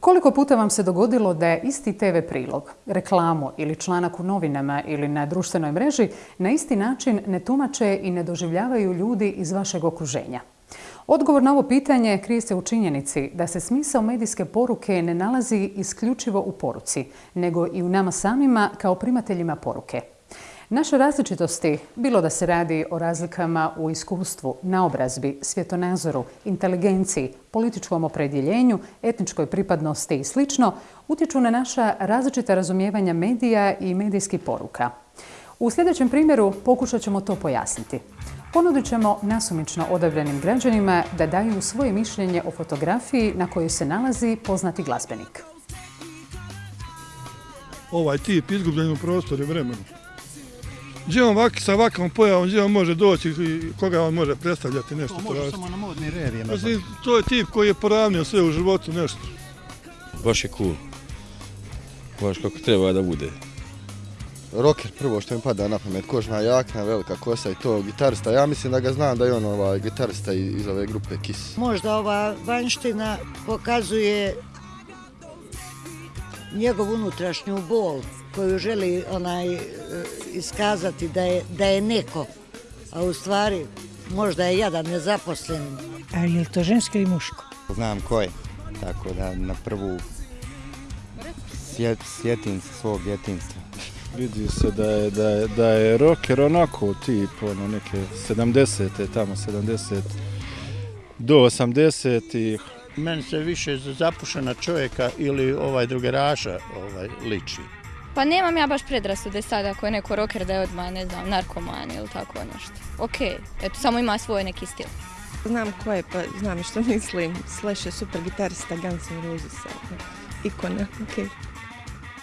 Koliko puta vam se dogodilo da je isti TV prilog, reklamu ili članak u novinama ili na društvenoj mreži na isti način ne tumače i ne doživljavaju ljudi iz vašeg okruženja? Odgovor na ovo pitanje krije se u činjenici da se smisao medijske poruke ne nalazi isključivo u poruci, nego i u nama samima kao primateljima poruke. Naše različitosti, bilo da se radi o razlikama u iskustvu, naobrazbi, svjetonazoru, inteligenciji, političkom opredjeljenju, etničkoj pripadnosti i sl. utječu na naša različita razumijevanja medija i medijskih poruka. U sljedećem primjeru pokušat ćemo to pojasniti. Ponudit ćemo nasumično odabranim građanima da daju svoje mišljenje o fotografiji na kojoj se nalazi poznati glazbenik. Ovaj tip izgubljen u prostoru i vremenu. Gdje on vaki, sa ovakvom pojavom, gdje on može doći i koga on može predstavljati nešto. To može samo na modni revije. Mislim, to je tip koji je poravnio sve u životu nešto. Baš je cool. Baš kako treba da bude. Rocker prvo što mi pada na pamet, kožna jakna, velika kosa i to, gitarista. Ja mislim da ga znam da je on ovaj gitarista iz ove grupe Kiss. Možda ova vanština pokazuje njegov unutrašnju bol koju želi onaj e, iskazati da je, da je neko, a u stvari možda je jedan nezaposlen. A je li to žensko ili muško? Znam ko je, tako da na prvu sjet, sjetim se svog djetinstva. Vidi se da je, da je, da je rocker onako tip, ono neke 70. tamo 70 do 80. Meni se više za zapušena čovjeka ili ovaj drugeraša ovaj, liči. Pa nemam ja baš predrasude sad ako je neko rocker da je odmah, ne znam, narkoman ili tako nešto. Ok, eto, samo ima svoj neki stil. Znam ko je, pa znam što mislim. Slash je super gitarista Guns N' Roses. Ikona, ok.